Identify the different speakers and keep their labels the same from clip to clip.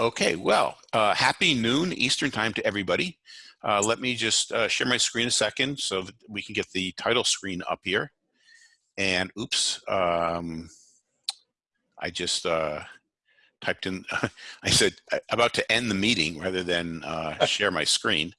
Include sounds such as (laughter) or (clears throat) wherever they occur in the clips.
Speaker 1: Okay, well, uh, happy noon Eastern time to everybody. Uh, let me just uh, share my screen a second so that we can get the title screen up here. And oops, um, I just uh, typed in, (laughs) I said about to end the meeting rather than uh, (laughs) share my screen.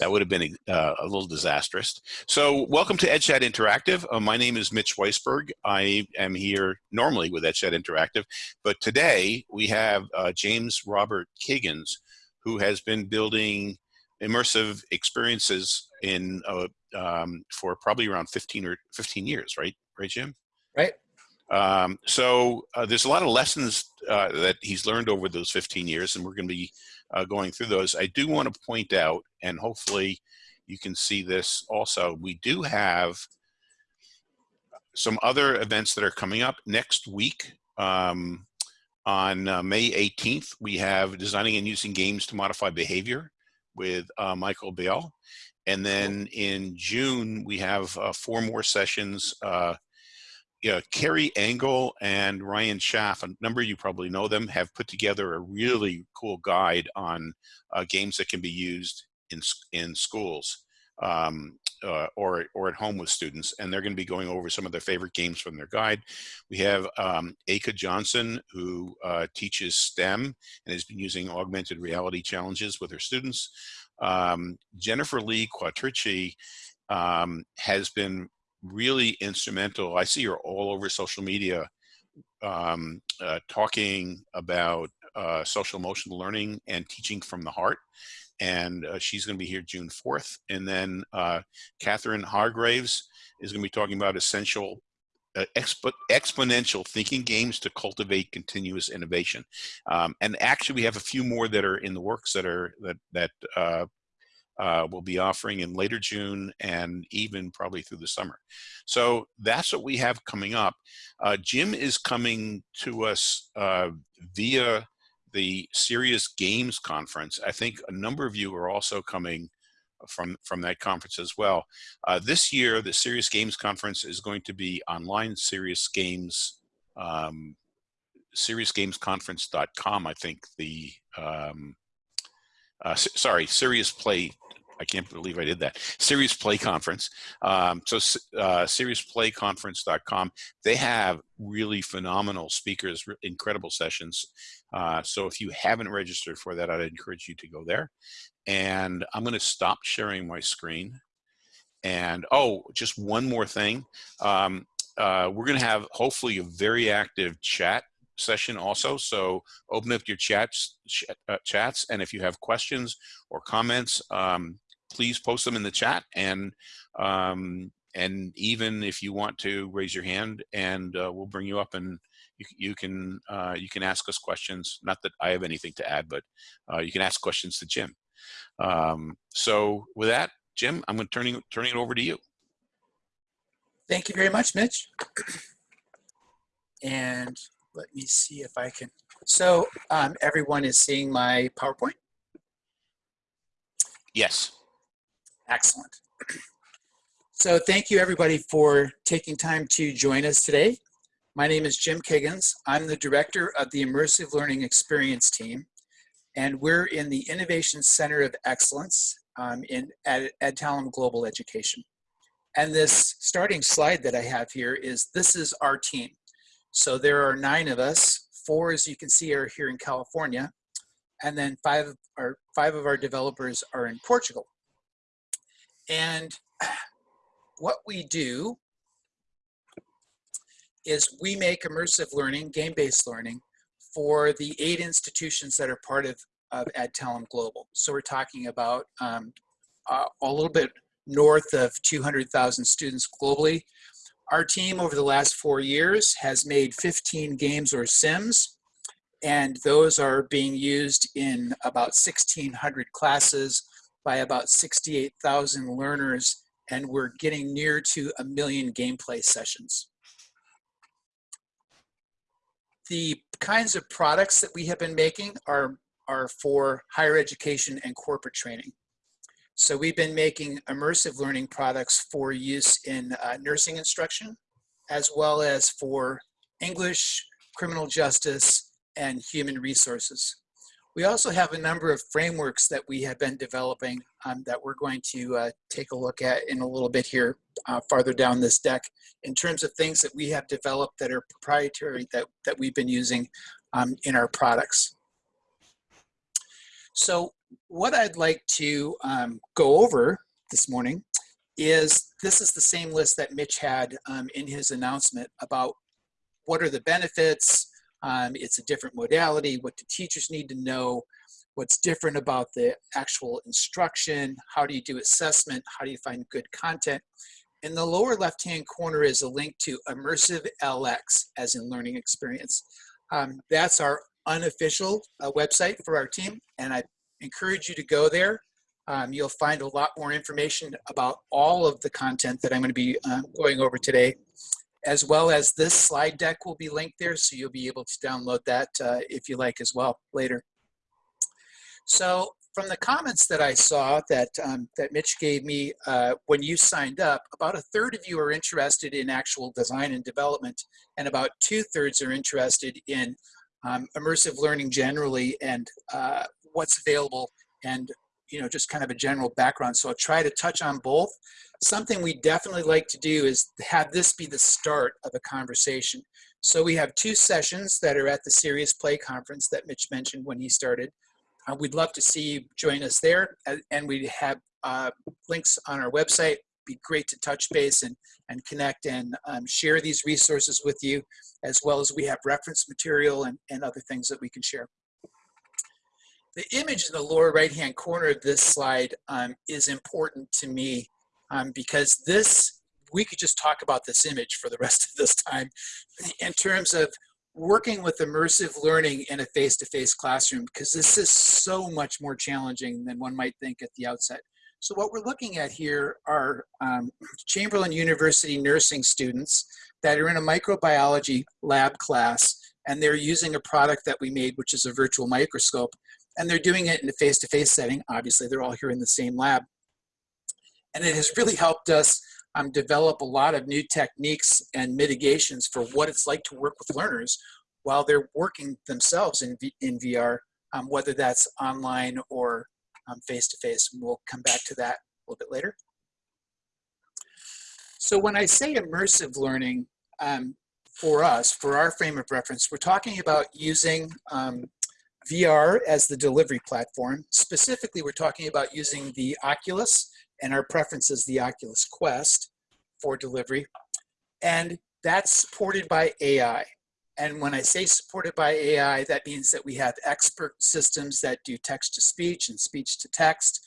Speaker 1: That would have been uh, a little disastrous. So welcome to EdChat Interactive. Uh, my name is Mitch Weisberg. I am here normally with EdChat Interactive, but today we have uh, James Robert Kiggins, who has been building immersive experiences in uh, um, for probably around 15 or 15 years, right? Right, Jim?
Speaker 2: Right.
Speaker 1: Um, so uh, there's a lot of lessons uh, that he's learned over those 15 years, and we're going to be uh, going through those. I do want to point out, and hopefully you can see this also, we do have some other events that are coming up next week. Um, on uh, May 18th, we have Designing and Using Games to Modify Behavior with uh, Michael Bell. And then in June, we have uh, four more sessions uh, yeah, Kerry Engel and Ryan Schaaf, a number of you probably know them, have put together a really cool guide on uh, games that can be used in, in schools um, uh, or, or at home with students. And they're going to be going over some of their favorite games from their guide. We have um, Aka Johnson, who uh, teaches STEM and has been using augmented reality challenges with her students. Um, Jennifer Lee Quattrici um, has been really instrumental. I see her all over social media um, uh, talking about uh, social emotional learning and teaching from the heart. And uh, she's going to be here June 4th. And then uh, Catherine Hargraves is going to be talking about essential uh, expo exponential thinking games to cultivate continuous innovation. Um, and actually, we have a few more that are in the works that are that that uh, uh, we'll be offering in later June and even probably through the summer. So that's what we have coming up. Uh, Jim is coming to us uh, via the Serious Games Conference. I think a number of you are also coming from, from that conference as well. Uh, this year, the Serious Games Conference is going to be online Serious Games, um, seriousgamesconference.com, I think the, um, uh, sorry, Serious Play I can't believe I did that. Serious Play Conference. Um, so uh, SeriousPlayConference.com. They have really phenomenal speakers, incredible sessions. Uh, so if you haven't registered for that, I'd encourage you to go there. And I'm going to stop sharing my screen. And oh, just one more thing. Um, uh, we're going to have hopefully a very active chat session also. So open up your chats, ch uh, chats, and if you have questions or comments, um, please post them in the chat and um, and even if you want to raise your hand and uh, we'll bring you up and you, you can uh, you can ask us questions. Not that I have anything to add but uh, you can ask questions to Jim. Um, so with that Jim I'm going to turning turning it over to you.
Speaker 2: Thank you very much Mitch. And let me see if I can so um, everyone is seeing my PowerPoint?
Speaker 1: Yes
Speaker 2: Excellent. So thank you everybody for taking time to join us today. My name is Jim Kiggins. I'm the director of the Immersive Learning Experience team, and we're in the Innovation Center of Excellence um, in at Adtalem Global Education. And this starting slide that I have here is this is our team. So there are nine of us. Four, as you can see, are here in California, and then five, are, five of our developers are in Portugal. And what we do is we make immersive learning, game-based learning, for the eight institutions that are part of, of Adtalem Global. So we're talking about um, uh, a little bit north of 200,000 students globally. Our team over the last four years has made 15 games or sims, and those are being used in about 1,600 classes by about 68,000 learners and we're getting near to a million gameplay sessions. The kinds of products that we have been making are, are for higher education and corporate training. So we've been making immersive learning products for use in uh, nursing instruction, as well as for English, criminal justice, and human resources. We also have a number of frameworks that we have been developing um, that we're going to uh, take a look at in a little bit here uh, farther down this deck in terms of things that we have developed that are proprietary that, that we've been using um, in our products. So what I'd like to um, go over this morning is this is the same list that Mitch had um, in his announcement about what are the benefits, um, it's a different modality, what do teachers need to know, what's different about the actual instruction, how do you do assessment, how do you find good content. In the lower left-hand corner is a link to Immersive LX, as in learning experience. Um, that's our unofficial uh, website for our team, and I encourage you to go there. Um, you'll find a lot more information about all of the content that I'm going to be uh, going over today, as well as this slide deck will be linked there, so you'll be able to download that uh, if you like as well later. So from the comments that I saw that, um, that Mitch gave me uh, when you signed up, about a third of you are interested in actual design and development, and about two thirds are interested in um, immersive learning generally and uh, what's available and you know just kind of a general background. So i'll try to touch on both. Something we definitely like to do is have this be the start of a conversation. So we have two sessions that are at the serious play conference that mitch mentioned when he started. Uh, we'd love to see you join us there and we have uh, links on our website. Be great to touch base and, and connect and um, share these resources with you, as well as we have reference material and, and other things that we can share. The image in the lower right-hand corner of this slide um, is important to me um, because this, we could just talk about this image for the rest of this time in terms of working with immersive learning in a face-to-face -face classroom because this is so much more challenging than one might think at the outset. So what we're looking at here are um, Chamberlain University nursing students that are in a microbiology lab class and they're using a product that we made, which is a virtual microscope, and they're doing it in a face-to-face -face setting. Obviously, they're all here in the same lab. And it has really helped us um, develop a lot of new techniques and mitigations for what it's like to work with learners while they're working themselves in, v in VR, um, whether that's online or um, face-to-face. -face. We'll come back to that a little bit later. So when I say immersive learning, um, for us, for our frame of reference, we're talking about using um, VR as the delivery platform. Specifically, we're talking about using the Oculus, and our preference is the Oculus Quest for delivery. And that's supported by AI. And when I say supported by AI, that means that we have expert systems that do text to speech and speech to text.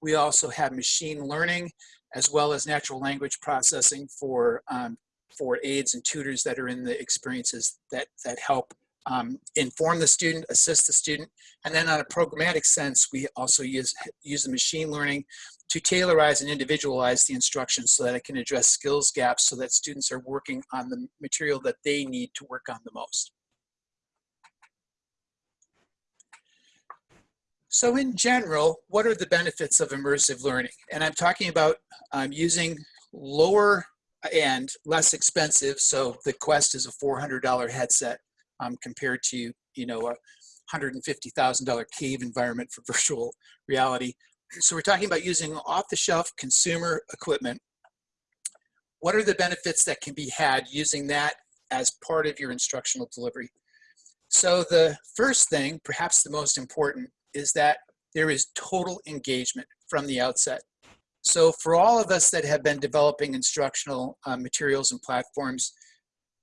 Speaker 2: We also have machine learning as well as natural language processing for, um, for aides and tutors that are in the experiences that, that help um, inform the student, assist the student. And then on a programmatic sense, we also use, use the machine learning to tailorize and individualize the instruction so that it can address skills gaps so that students are working on the material that they need to work on the most. So in general, what are the benefits of immersive learning? And I'm talking about um, using lower and less expensive. So the Quest is a $400 headset um, compared to, you know, a $150,000 cave environment for (laughs) virtual reality. So we're talking about using off-the-shelf consumer equipment. What are the benefits that can be had using that as part of your instructional delivery? So the first thing, perhaps the most important, is that there is total engagement from the outset. So for all of us that have been developing instructional uh, materials and platforms,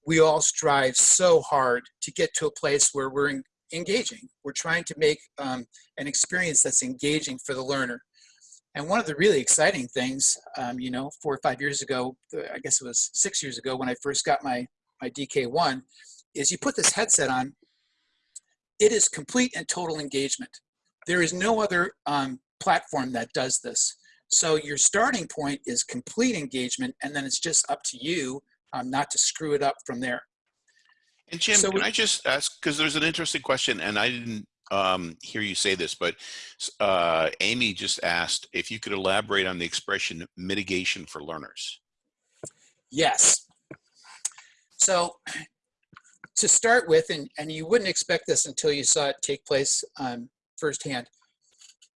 Speaker 2: we all strive so hard to get to a place where we're engaging. We're trying to make um, an experience that's engaging for the learner. And one of the really exciting things, um, you know, four or five years ago, I guess it was six years ago when I first got my, my DK1, is you put this headset on, it is complete and total engagement. There is no other um, platform that does this. So your starting point is complete engagement, and then it's just up to you um, not to screw it up from there.
Speaker 1: And Jim, so can we, I just ask, because there's an interesting question, and I didn't um, hear you say this, but uh, Amy just asked if you could elaborate on the expression mitigation for learners.
Speaker 2: Yes. So to start with, and, and you wouldn't expect this until you saw it take place um, firsthand.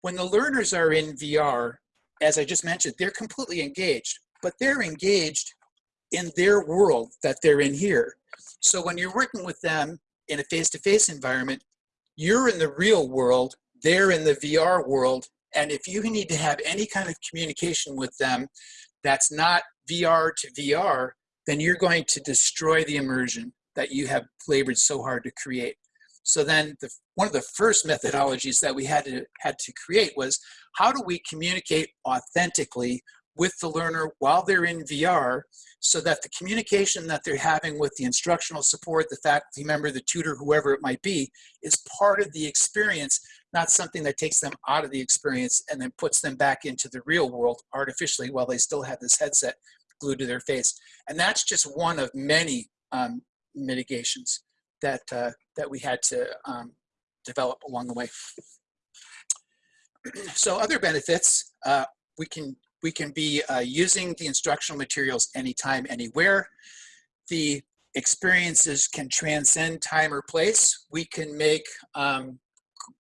Speaker 2: When the learners are in VR, as I just mentioned, they're completely engaged, but they're engaged in their world that they're in here. So when you're working with them in a face-to-face environment, you're in the real world, they're in the VR world, and if you need to have any kind of communication with them that's not VR to VR, then you're going to destroy the immersion that you have labored so hard to create. So then the, one of the first methodologies that we had to, had to create was how do we communicate authentically with the learner while they're in VR so that the communication that they're having with the instructional support, the faculty member, the tutor, whoever it might be, is part of the experience, not something that takes them out of the experience and then puts them back into the real world artificially while they still have this headset glued to their face. And that's just one of many um, mitigations that, uh, that we had to um, develop along the way. (clears throat) so other benefits, uh, we can we can be uh, using the instructional materials anytime, anywhere. The experiences can transcend time or place. We can make um,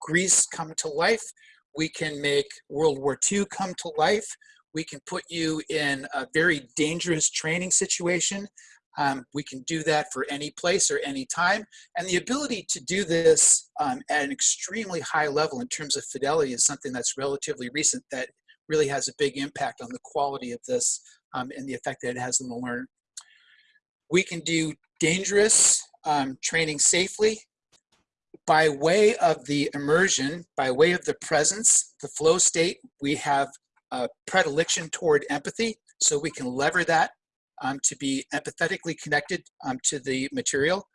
Speaker 2: Greece come to life. We can make World War II come to life. We can put you in a very dangerous training situation. Um, we can do that for any place or any time. And the ability to do this um, at an extremely high level in terms of fidelity is something that's relatively recent that really has a big impact on the quality of this um, and the effect that it has on the learner. We can do dangerous um, training safely by way of the immersion, by way of the presence, the flow state, we have a predilection toward empathy, so we can lever that um, to be empathetically connected um, to the material,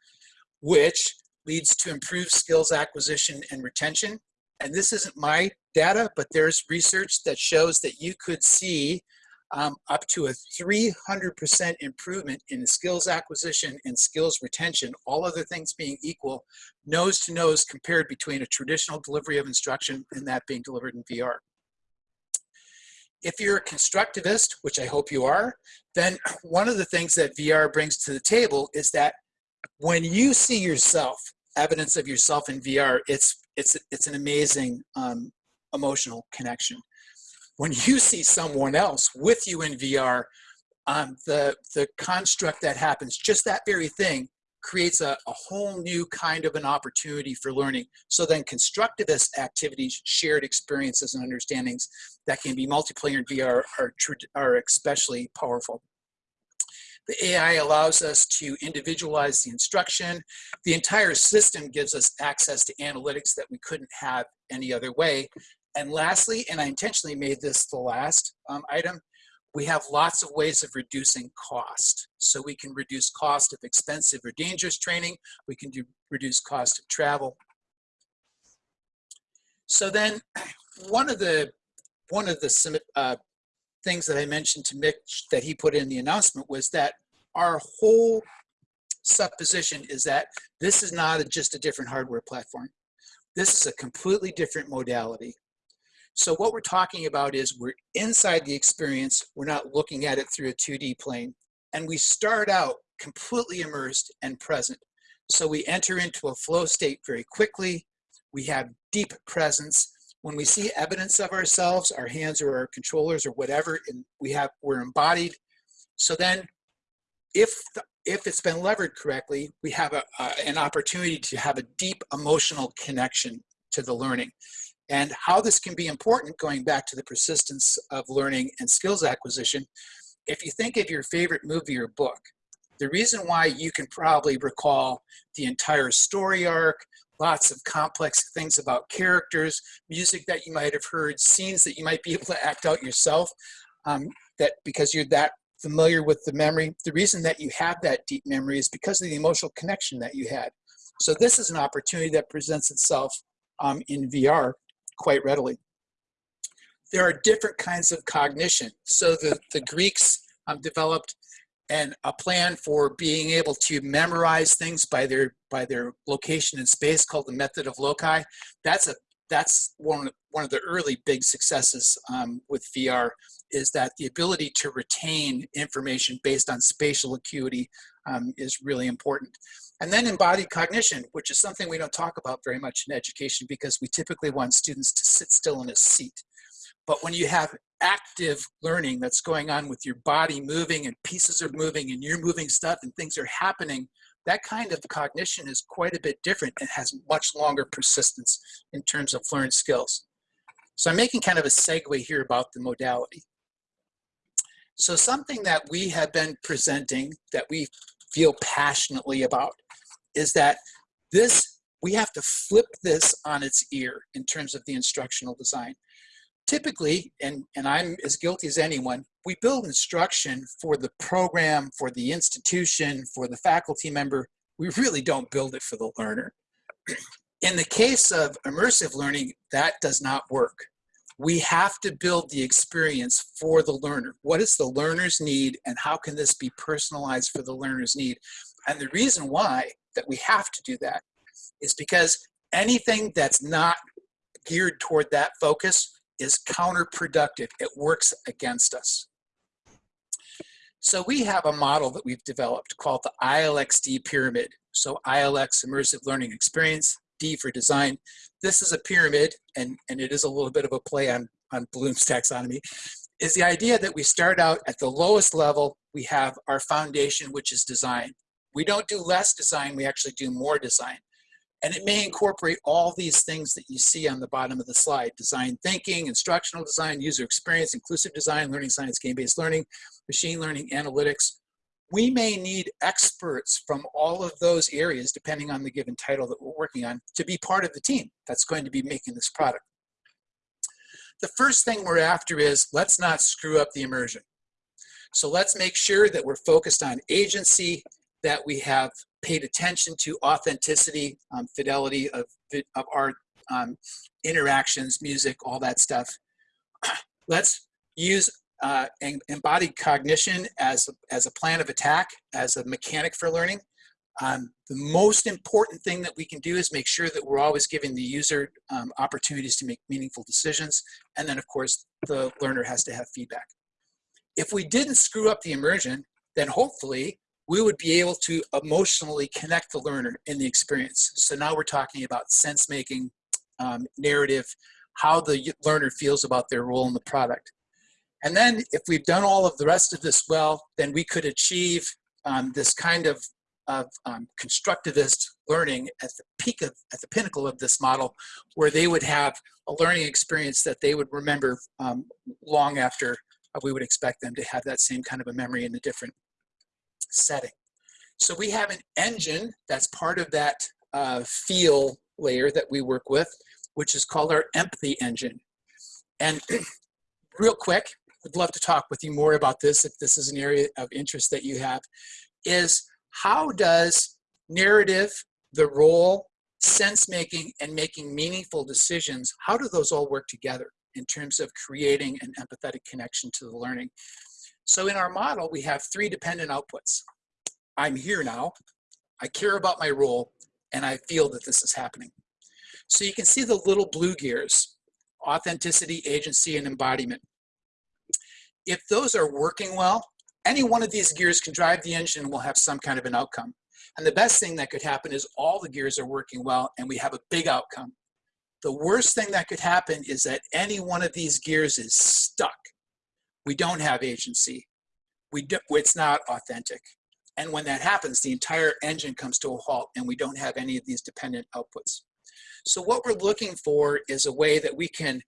Speaker 2: which leads to improved skills acquisition and retention. And this isn't my data, but there's research that shows that you could see um, up to a 300% improvement in skills acquisition and skills retention, all other things being equal, nose to nose compared between a traditional delivery of instruction and that being delivered in VR. If you're a constructivist, which I hope you are, then one of the things that VR brings to the table is that when you see yourself, evidence of yourself in VR, it's it's it's an amazing um, emotional connection. When you (laughs) see someone else with you in VR, um, the, the construct that happens, just that very thing, creates a, a, whole new kind of an opportunity for learning. So then constructivist activities, shared experiences and understandings that can be multiplayer in VR are, are especially powerful. The AI allows us to individualize the instruction. The entire system gives us access to analytics that we couldn't have any other way. And lastly, and I intentionally made this the last um, item, we have lots of ways of reducing cost. So we can reduce cost of expensive or dangerous training. We can do, reduce cost of travel. So then one of the, one of the uh, things that I mentioned to Mitch that he put in the announcement was that our whole supposition is that this is not a, just a different hardware platform. This is a completely different modality. So what we're talking about is we're inside the experience, we're not looking at it through a 2D plane, and we start out completely immersed and present. So we enter into a flow state very quickly, we have deep presence. When we see evidence of ourselves, our hands or our controllers or whatever, and we have, we're embodied. So then if, the, if it's been levered correctly, we have a, an opportunity to have a deep emotional connection to the learning and how this can be important going back to the persistence of learning and skills acquisition. If you think of your favorite movie or book, the reason why you can probably recall the entire story arc, lots of complex things about characters, music that you might have heard, scenes that you might be (laughs) able to act out yourself, um, that because you're that familiar with the memory, the reason that you have that deep memory is because of the emotional connection that you had. So this is an opportunity that presents itself um, in VR quite readily. There are different kinds of cognition. So the, the Greeks um, developed and a plan for being able to memorize things by their by their location in space called the method of loci. That's a that's one, one of the early big successes um, with VR is that the ability to retain information based on spatial acuity um, is really important. And then embodied cognition, which is something we don't talk about very much in education because we typically want students to sit still in a seat. But when you have active learning that's going on with your body moving and pieces are moving and you're moving stuff and things are happening, that kind of cognition is quite a bit different and has much longer persistence in terms of learned skills. So I'm making kind of a segue here about the modality. So something that we have been presenting that we feel passionately about is that this, we have to flip this on its ear in terms of the instructional design typically, and, and I'm as guilty as anyone, we build instruction for the program, for the institution, for the faculty member. We really don't build it for the learner. In the case of immersive learning, that does not work. We have to build the experience for the learner. What does the learner's need and how can this be personalized for the learner's need? And the reason why that we have to do that is because anything that's not geared toward that focus is counterproductive. It works against us. So we have a model that we've developed called the ILXD pyramid. So ILX, Immersive Learning Experience, D for design. This is a pyramid, and, and it is a little bit of a play on, on Bloom's taxonomy, is the idea that we start out at the lowest level, we have our foundation, which is design. We don't do less design, we actually do more design. And it may incorporate all these things that you see on the bottom of the slide, design thinking, instructional design, user experience, inclusive design, learning science, game-based learning, machine learning, analytics. We may need experts from all of those areas, depending on the given title that we're working on, to be part of the team that's going to be making this product. The first thing we're after is let's not screw up the immersion. So let's make sure that we're focused on agency, that we have paid attention to authenticity, um, fidelity of, of art, um, interactions, music, all that stuff. (clears throat) Let's use uh, embodied cognition as, as a plan of attack, as a mechanic for learning. Um, the most important thing that we can do is make sure that we're always giving the user um, opportunities to make meaningful decisions. And then of course, the learner has to have feedback. If we didn't screw up the immersion, then hopefully we would be able to emotionally connect the learner in the experience. So now we're talking about sense making, um, narrative, how the learner feels about their role in the product. And then if we've done all of the rest of this well, then we could achieve um, this kind of, of um, constructivist learning at the peak of, at the pinnacle of this model, where they would have a learning experience that they would remember um, long after we would expect them to have that same kind of a memory in a different setting. So we have an engine that's part of that uh, feel layer that we work with, which is called our empathy engine. And (clears throat) real quick, would love to talk with you more about this if this is an area of interest that you have, is how does narrative, the role, sense making, and making meaningful decisions, how do those all work together in terms of creating an empathetic connection to the learning? So in our model, we have three dependent outputs. I'm here now, I care about my role, and I feel that this is happening. So you can see the little blue gears, authenticity, agency, and embodiment. If those are working well, any one of these gears can drive the engine and will have some kind of an outcome. And the best thing that could happen is all the gears are working well and we have a big outcome. The worst thing that could happen is that any one of these gears is stuck we don't have agency. We do, it's not authentic. And when that happens, the entire engine comes to a halt and we don't have any of these dependent outputs. So what we're looking for is a way that we can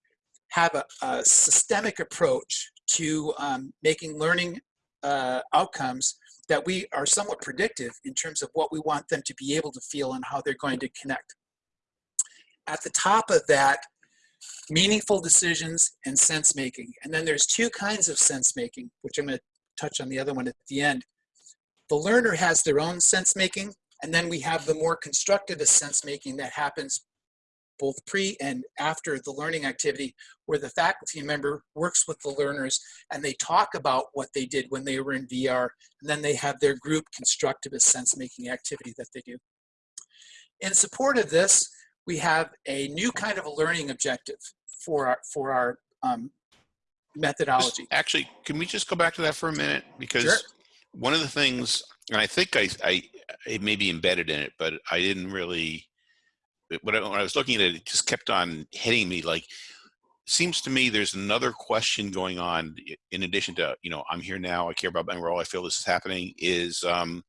Speaker 2: have a, a systemic approach to um, making learning uh, outcomes that we are somewhat predictive in terms of what we want them to be able to feel and how they're going to connect. At the top of that meaningful decisions and sense making. And then there's two kinds of sense making, which I'm going to touch on the other one at the end. The learner has their own sense making, and then we have the more constructivist sense making that happens both pre and after the learning activity, where the faculty member works with the learners and they talk about what they did when they were in VR, and then they have their group constructivist sense making activity that they do. In support of this, we have a new kind of a learning objective for our, for our um, methodology.
Speaker 1: Just- Actually, can we just go back to that for a minute? Because
Speaker 2: Sure.
Speaker 1: one of the things, and I think I, I, it may be embedded in it, but I didn't really, when I, when I was looking at it, it just kept on hitting me like, seems to me there's another question going on in addition to, you know, I'm here now, I care about my role, I feel this is happening, is um,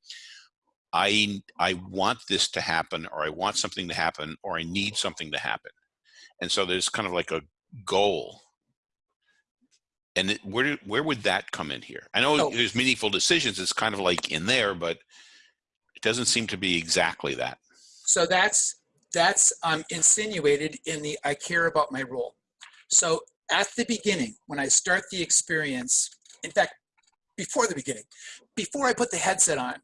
Speaker 1: I, I want this to happen, or I want something to happen, or I need something to happen. And so there's kind of like a goal and it, where where would that come in here? I know
Speaker 2: Oh.
Speaker 1: there's meaningful decisions. It's kind of like in there, but it doesn't seem to be exactly that.
Speaker 2: So that's that's um, insinuated in the I care about my role. So at the beginning, when I start the experience, in fact, before the beginning, before I put the headset on,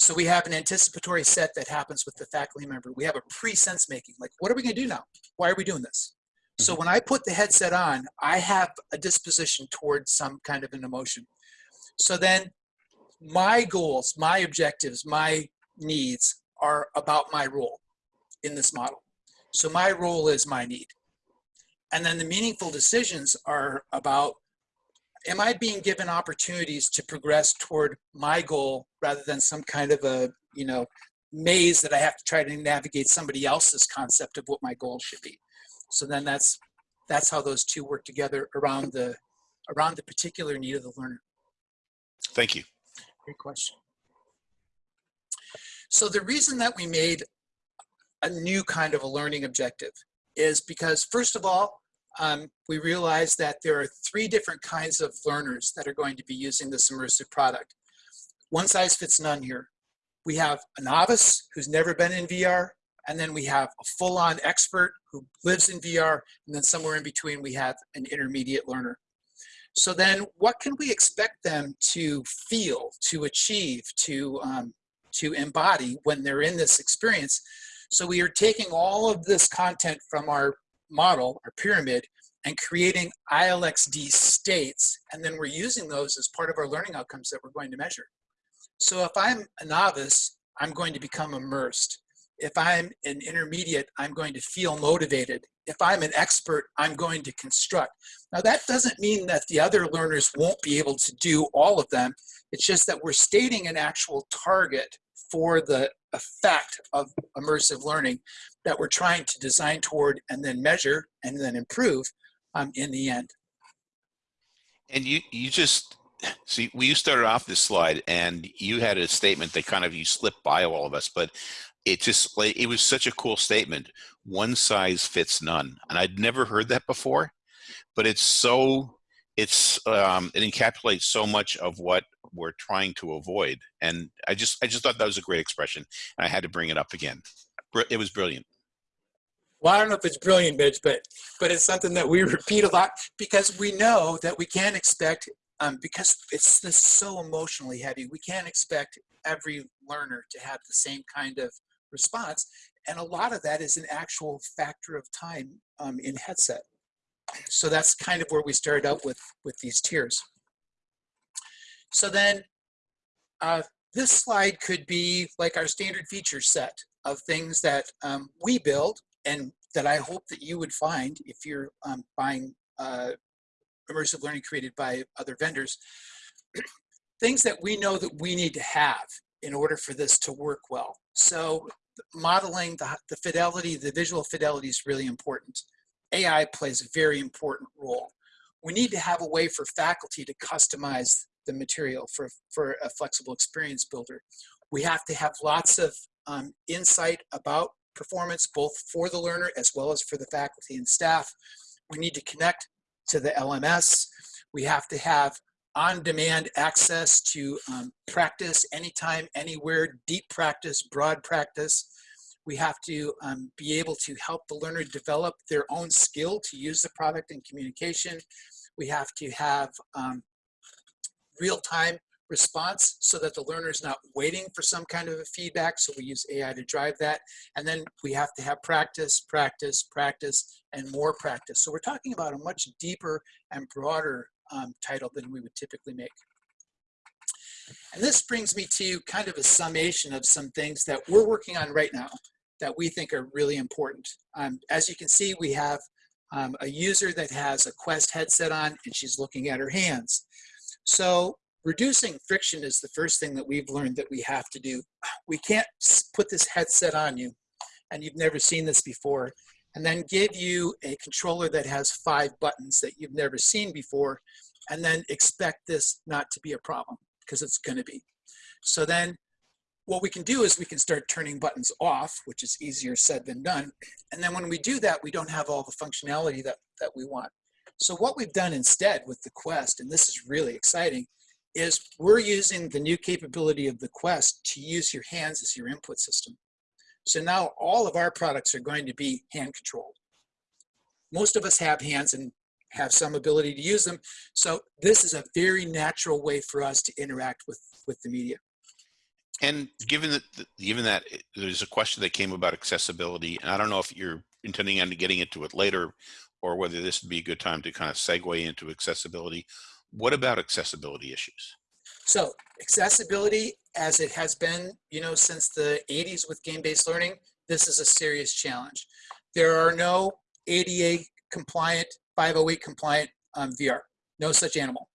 Speaker 2: so we have an anticipatory set that happens with the faculty member. We have a pre-sense making, like what are we going to do now? Why are we doing this? So mm-hmm. when I put the headset on, I have a disposition towards some kind of an emotion. So then my goals, my objectives, my needs are about my role in this model. So my role is my need. And then the meaningful decisions are about am I being given opportunities to progress toward my goal rather than some kind of a, you know, maze that I have to try to navigate somebody else's concept of what my goal should be. So then that's that's how those two work together around the around the particular need of the learner.
Speaker 1: Thank you.
Speaker 2: Great question. So the reason that we made a new kind of a learning objective is because first of all, um, we realized that there are three different kinds of learners that are going to be using this immersive product. One size fits none here. We have a novice who's never been in VR, and then we have a full-on expert who lives in VR, and then somewhere in between we have an intermediate learner. So then what can we expect them to feel, to achieve, to, um, to embody when they're in this experience? So we are taking all of this content from our model, our pyramid, and creating ILXD states, and then we're using those as part of our learning outcomes that we're going to measure. So if I'm a novice, I'm going to become immersed. If I'm an intermediate, I'm going to feel motivated. If I'm an expert, I'm going to construct. Now that doesn't mean that the other learners won't be able to do all of them. It's just that we're stating an actual target for the effect of immersive learning that we're trying to design toward and then measure and then improve um, in the end.
Speaker 1: And you you just see we you started off this slide and you had a statement that kind of you slipped by all of us, but it just like it was such a cool statement. One size fits none, and I'd never heard that before, but it's so it's um, it encapsulates so much of what we're trying to avoid, and I just I just thought that was a great expression, and I had to bring it up again. It was brilliant.
Speaker 2: Well, I don't know if it's brilliant, Mitch, but but it's something that we (laughs) repeat a lot because we know that we can't expect um, because it's this so emotionally heavy. We can't expect every learner to have the same kind of response, and a lot of that is an actual factor of time um, in headset. So that's kind of where we started out with with these tiers. So then, uh, this slide could be like our standard feature set of things that um, we build and that I hope that you would find if you're um, buying uh, immersive learning created by other vendors. (clears throat) things that we know that we need to have in order for this to work well. So modeling the, the fidelity, the visual fidelity is really important. AI plays a very important role. We need to have a way for faculty to customize the material for, for a flexible experience builder. We have to have lots of um, insight about performance, both for the learner as well as for the faculty and staff. We need to connect to the LMS. We have to have on-demand access to um, practice anytime, anywhere, deep practice, broad practice. We have to um, be able to help the learner develop their own skill to use the product in communication. We have to have um, real-time response so that the learner is not waiting for some kind of a feedback. So we use AI to drive that. And then we have to have practice, practice, practice, and more practice. So we're talking about a much deeper and broader um, title than we would typically make. And this brings me to kind of a summation of some things that we're working on right now that we think are really important. Um, as you can see, we have um, a user that has a Quest headset on and she's looking at her hands. So reducing friction is the first thing that we've learned that we have to do. We can't put this headset on you and you've never seen this before and then give you a controller that has five buttons that you've never seen before and then expect this not to be a problem because it's going to be. So then what we can do is we can start turning buttons off, which is easier said than done. And then when we do that, we don't have all the functionality that, that we want. So what we've done instead with the Quest, and this is really exciting, is we're using the new capability of the Quest to use your hands as your input system. So now all of our products are going to be hand controlled. Most of us have hands and have some ability to use them. So this is a very natural way for us to interact with, with the media.
Speaker 1: And given that, given that there's a question that came about accessibility, and I don't know if you're intending on getting into it later, or whether this would be a good time to kind of segue into accessibility. What about accessibility issues?
Speaker 2: So accessibility, as it has been, you know, since the 80s with game-based learning, this is a serious challenge. There are no ADA compliant, 508 compliant um, VR, no such animal.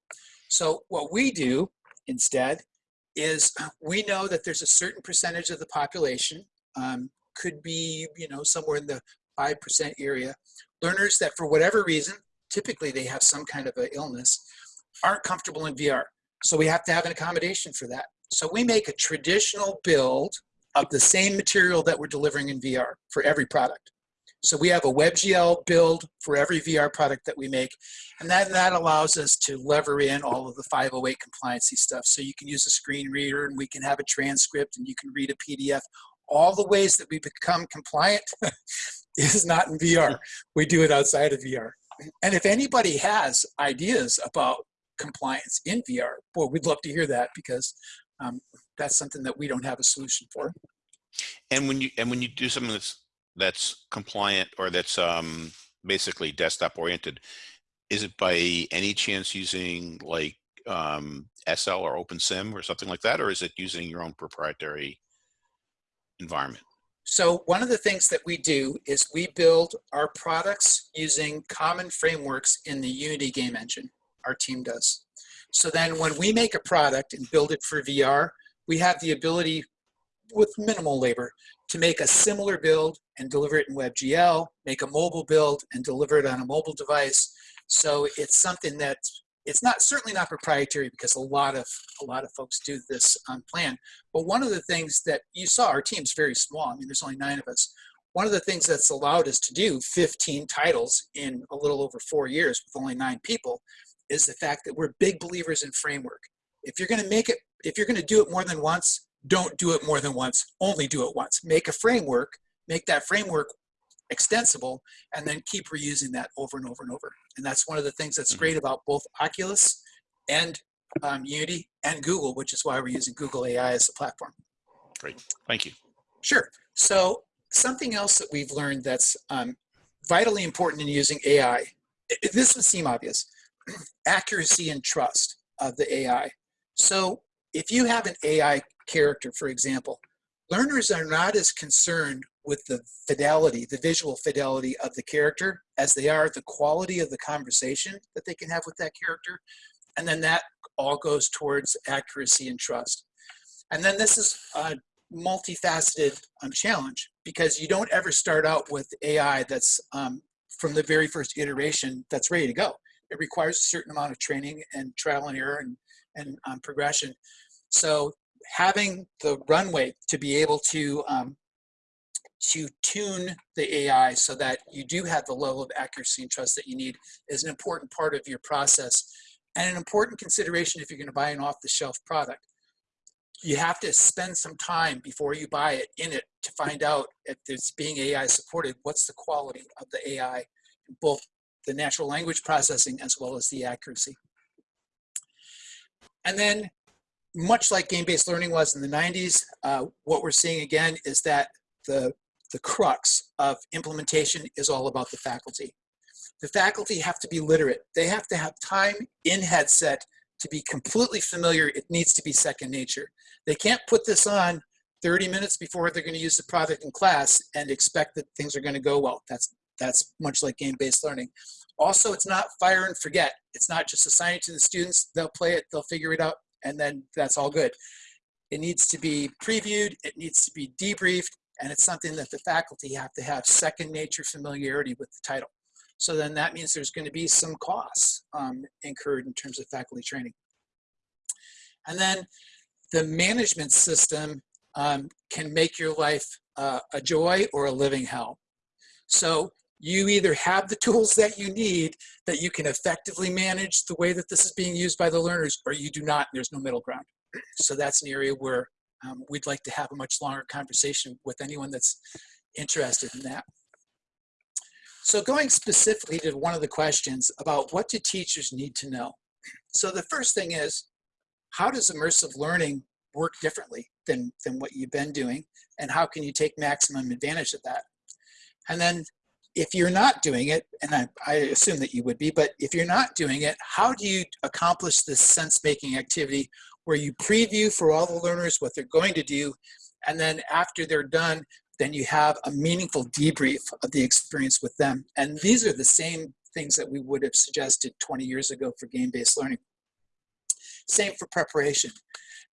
Speaker 2: So what we do instead is (clears throat) we know that there's a certain percentage of the population, um, could be, you know, somewhere in the 5% area, learners that for whatever reason, typically they have some kind of an illness, aren't comfortable in VR. So we have to have an accommodation for that. So we make a traditional build of the same material that we're delivering in VR for every product. So we have a WebGL build for every VR product that we make. And then that allows us to lever in all of the 508 compliancy stuff. So you can use a screen reader and we can have a transcript and you can read a PDF. All the ways that we become compliant (laughs) is not in VR. We do it outside of VR. And if anybody has ideas about compliance in VR, boy, we'd love to hear that because um, that's something that we don't have a solution for.
Speaker 1: And when you and when you do something that's that's compliant or that's um, basically desktop oriented, is it by any chance using like um, SL or OpenSim or something like that, or is it using your own proprietary environment?
Speaker 2: So one of the things that we do is we build our products using common frameworks in the Unity game engine our team does. So then when we make a product and build it for VR, we have the ability with minimal labor to make a similar build and deliver it in WebGL, make a mobile build and deliver it on a mobile device. So it's something that it's not certainly not proprietary because a lot of a lot of folks do this on plan. But one of the things that you saw, our team's very small. I mean, there's only nine of us. One of the things that's allowed us to do 15 titles in a little over four years with only nine people is the fact that we're big believers in framework. If you're going to make it, if you're going to do it more than once, don't do it more than once, only do it once. Make a framework, make that framework extensible, and then keep reusing that over and over and over. And that's one of the things that's mm-hmm. great about both Oculus and um, Unity and Google, which is why we're using Google AI as a platform.
Speaker 1: Great, thank you.
Speaker 2: Sure. So something else that we've learned that's um, vitally important in using AI, this would seem obvious, (clears throat) accuracy and trust of the AI. So if you have an AI character, for example, learners are not as concerned with the fidelity, the visual fidelity of the character as they are the quality of the conversation that they can have with that character. And then that all goes towards accuracy and trust. And then this is a multifaceted um, challenge because you don't ever start out with AI that's um, from the very first iteration that's ready to go it requires a certain amount of training and trial and error and, and um, progression. So having the runway to be able to um, to tune the AI so that you do have the level of accuracy and trust that you need is an important part of your process and an important consideration if you're going to buy an off-the-shelf product. You have to spend some time before you buy it in it to find out if it's being AI supported, what's the quality of the AI, both the natural language processing as well as the accuracy. And then much like game-based learning was in the 90s, uh, what we're seeing again is that the, the crux of implementation is all about the faculty. The faculty have to be literate. They have to have time in headset to be completely familiar. It needs to be second nature. They can't put this on 30 minutes before they're going to use the product in class and expect that things are going to go well. That's that's much like game-based learning. Also, it's not fire and forget. It's not just assign it to the students. They'll play it, they'll figure it out, and then that's all good. It needs to be previewed, it needs to be debriefed, and it's something that the faculty have to have second nature familiarity with the title. So then that means there's going to be some costs um, incurred in terms of faculty training. And then the management system um, can make your life uh, a joy or a living hell. So you either have the (laughs) tools that you need that you can effectively manage the way that this is being used by the learners, or you do not, there's no middle ground. So that's an area where um, we'd like to have a much longer conversation with anyone that's interested in that. So going specifically to one of the questions about what do teachers need to know? So the first thing is, how does immersive learning work differently than, than what you've been doing? And how can you take maximum advantage of that? And then if you're not doing it, and I, I, assume that you would be, but if you're not doing it, how do you accomplish this sense-making activity where you preview for all the learners what they're going to do, and then after they're done, then you have a meaningful debrief of the experience with them. And these are the same things that we would have suggested 20 years ago for game-based learning. Same for preparation.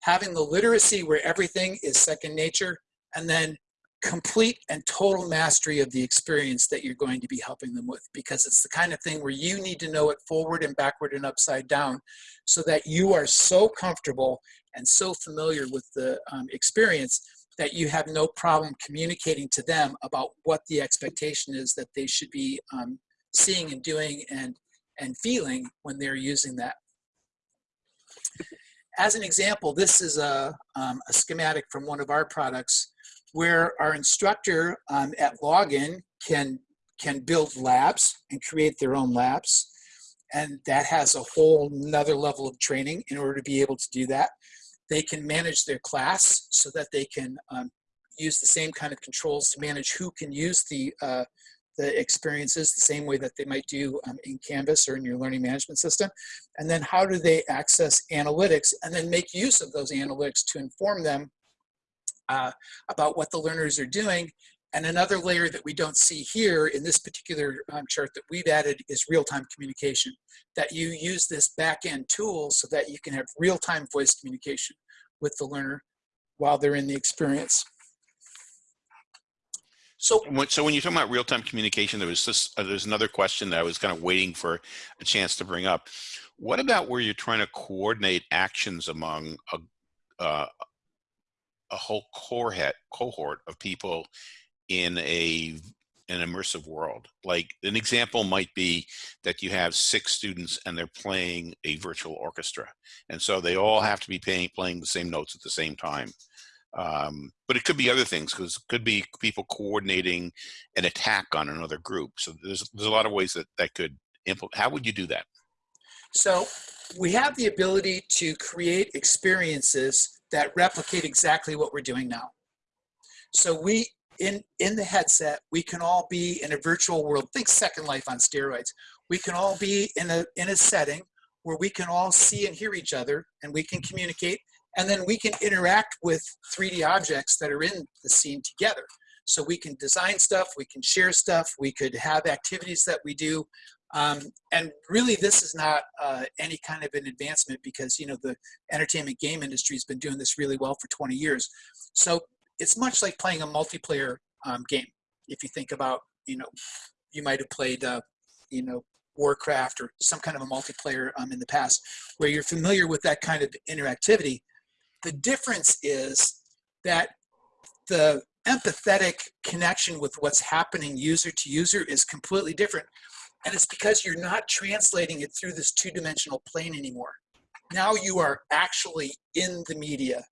Speaker 2: Having the literacy where everything is second nature, and then complete and total mastery of the experience that you're going to be helping them with because it's the kind of thing where you need to know it forward and backward and upside down so that you are so comfortable and so familiar with the um, experience that you have no problem communicating to them about what the expectation is that they should be um, seeing and doing and and feeling when they're using that. As an example, this is a, um, a schematic from one of our products where our instructor um, at login can can build labs and create their own labs and that has a whole another level of training in order to be able to do that they can manage their class so that they can um, use the same kind of controls to manage who can use the uh, the experiences the same way that they might do um, in Canvas or in your learning management system. And then how do they access analytics and then make use of those analytics to inform them uh, about what the learners are doing. And another layer that we don't see here in this particular um, chart that we've added is real-time communication, that you use this back-end tool so that you can have real-time voice communication with the learner while they're in the experience.
Speaker 1: So, so when you're talking about real-time communication, there was this, uh, there's another question that I was kind of waiting for a chance to bring up. What about where you're trying to coordinate actions among a, uh, a whole cohort cohort of people in a an immersive world. Like an example might be that you have six students and they're playing a virtual orchestra. And so they all have to be playing, playing the same notes at the same time. Um, but it could be other things because it could be people coordinating an attack on another group. So there's, there's a lot of ways that that could implement. How would you do that?
Speaker 2: So we have the ability to create experiences that replicate exactly what we're doing now. So we, in, in the headset, we can all be in a virtual world. Think Second Life on steroids. We can all be in a, in a setting where we can all see and hear each other and we can communicate and then we can interact with 3D objects that are in the scene together. So we can design stuff, we can share stuff, we could have activities that we do um, and really, this is not uh, any kind of an advancement because you know the entertainment game industry has been doing this really well for 20 years. So it's much like playing a multiplayer um, game. If you think about, you know, you might have played, uh, you know, Warcraft or some kind of a multiplayer um, in the past, where you're familiar with that kind of interactivity. The difference is that the empathetic connection with what's happening user to user is completely different and it's because you're not translating it through this two-dimensional plane anymore. Now you are actually in the media.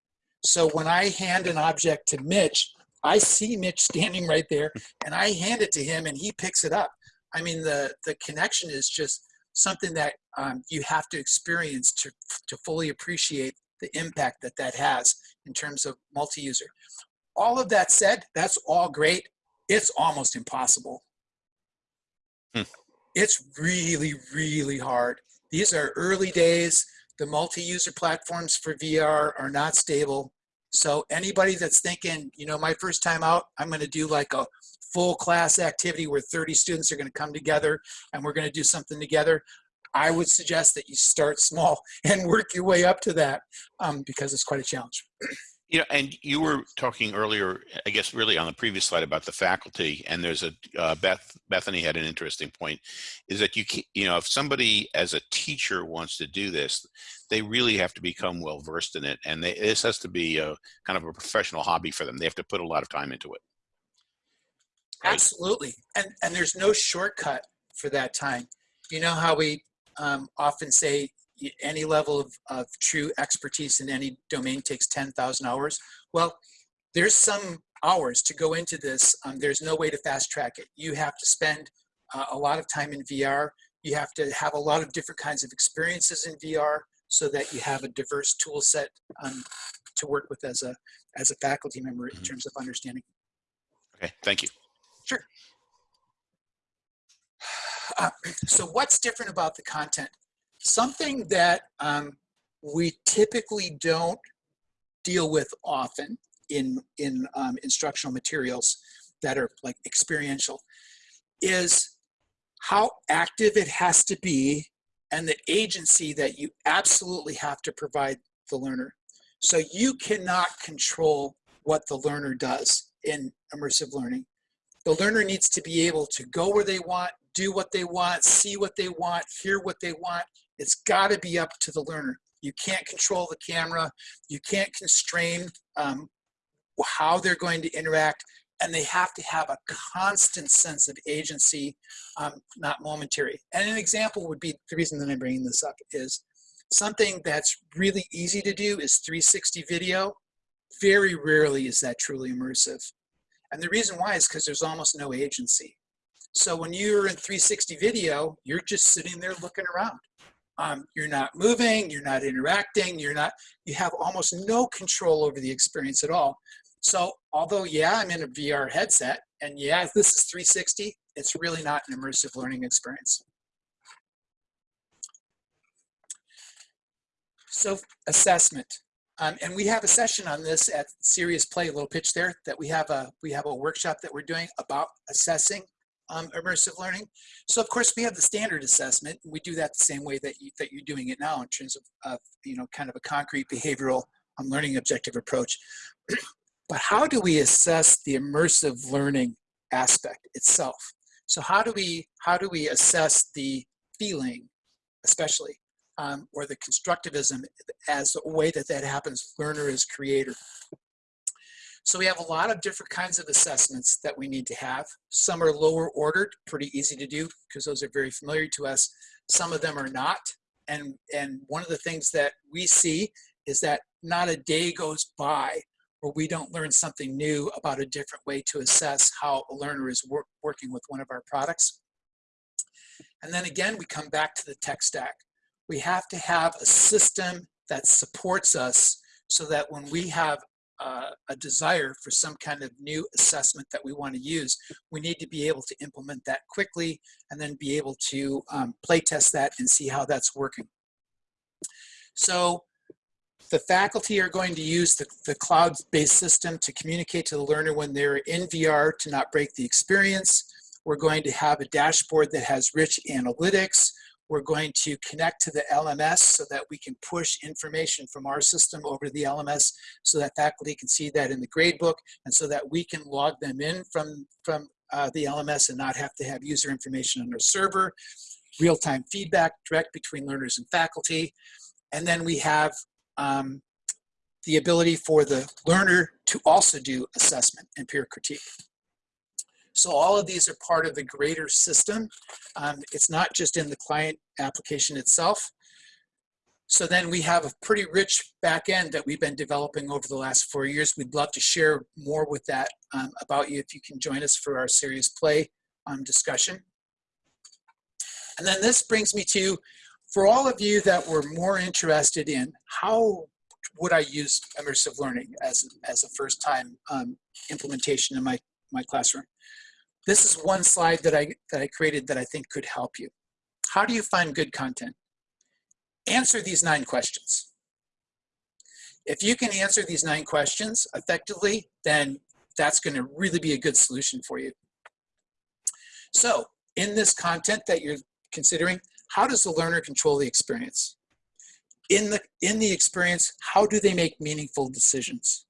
Speaker 2: So when I hand an object to Mitch, I see Mitch standing right there and I hand it to him and he picks it up. I mean, the, the connection is just something that um, you have to experience to, to fully appreciate the impact that that has in terms of multi-user. All of that said, that's all great. It's almost impossible. Hmm. It's really, really hard. These are early days. The multi-user platforms for VR are not stable. So anybody that's thinking, you know, my first time out, I'm going to do like a full class activity where 30 students are going to come together and we're going to do something together. I would suggest that you start small (laughs) and work your way up to that um, because it's quite a challenge. (clears throat)
Speaker 1: You know, and you were talking earlier, I guess, really on the previous slide about the faculty, and there's a uh, Beth Bethany had an interesting point, is that you can, you know, if somebody as a teacher wants to do this, they really have to become well versed in it, and they, this has to be a kind of a professional hobby for them. They have to put a lot of time into it.
Speaker 2: Right? Absolutely, and and there's no shortcut for that time. You know how we um, often say any level of, of true expertise in any domain takes 10,000 hours. Well, there's some hours to go into this. Um, there's no way to fast track it. You have to spend uh, a lot of time in VR. You have to have a lot of different kinds of experiences in VR so that you have a diverse tool set um, to work with as a, as a faculty member in mm -hmm. terms of understanding.
Speaker 1: Okay, thank you.
Speaker 2: Sure. Uh, so what's different about the content? Something that um, we typically don't deal with often in, in um, instructional materials that are like experiential is how active it has to be and the agency that you absolutely have to provide the learner. So you cannot control what the learner does in immersive learning. The learner needs to be able to go where they want, do what they want, see what they want, hear what they want, it's got to be up to the learner. You can't control the camera. You can't constrain um, how they're going to interact. And they have to have a constant sense of agency, um, not momentary. And an example would be, the reason that I'm bringing this up is something that's really easy to do is 360 video. Very rarely is that truly immersive. And the reason why is because there's almost no agency. So when you're in 360 video, you're just sitting there looking around. Um, you're not moving, you're not interacting, you're not, you have almost no control over the experience at all. So although, yeah, I'm in a VR headset, and yeah, this is 360, it's really not an immersive learning experience. So assessment. Um, and we have a session on this at Serious Play, a little pitch there, that we have a we have a workshop that we're doing about assessing um, immersive learning. So of course we have the standard assessment. We do that the same way that, you, that you're doing it now in terms of, of you know, kind of a concrete behavioral um, learning objective approach. (clears throat) but how do we assess the immersive learning aspect itself? So how do we, how do we assess the feeling, especially, um, or the constructivism as a way that that happens, learner is creator? So we have a lot of different kinds of assessments that we need to have. Some are lower ordered, pretty easy to do because those are very familiar to us. Some of them are not. And, and one of the things that we see is that not a day goes by where we don't learn something new about a different way to assess how a learner is work, working with one of our products. And then again, we come back to the tech stack. We have to have a system that supports us so that when we have uh, a desire for some kind of new assessment that we want to use, we need to be able to implement that quickly and then be able to um, play test that and see how that's working. So the faculty are going to use the, the cloud-based system to communicate to the learner when they're in VR to not break the experience. We're going to have a dashboard that has rich analytics. We're going to connect to the LMS so that we can push information from our system over to the LMS so that faculty can see that in the gradebook and so that we can log them in from, from uh, the LMS and not have to have user information on our server, real-time feedback direct between learners and faculty. And then we have um, the ability for the learner to also do assessment and peer critique. So all of these are part of the greater system. Um, it's not just in the client application itself. So then we have a pretty rich back end that we've been developing over the last four years. We'd love to share more with that um, about you if you can join us for our serious play um, discussion. And then this brings me to, for all of you that were more interested in how would I use immersive learning as, as a first time um, implementation in my, my classroom. This is one slide that I, that I created that I think could help you. How do you find good content? Answer these nine questions. If you can answer these nine questions effectively, then that's going to really be a good solution for you. So in this content that you're considering, how does the learner control the experience? In the, in the experience, how do they make meaningful decisions?